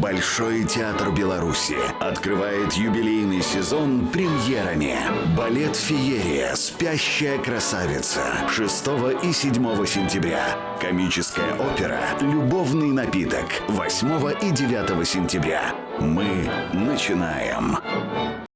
Большой театр Беларуси открывает юбилейный сезон премьерами. Балет «Феерия. Спящая красавица» 6 и 7 сентября. Комическая опера «Любовный напиток» 8 и 9 сентября. Мы начинаем.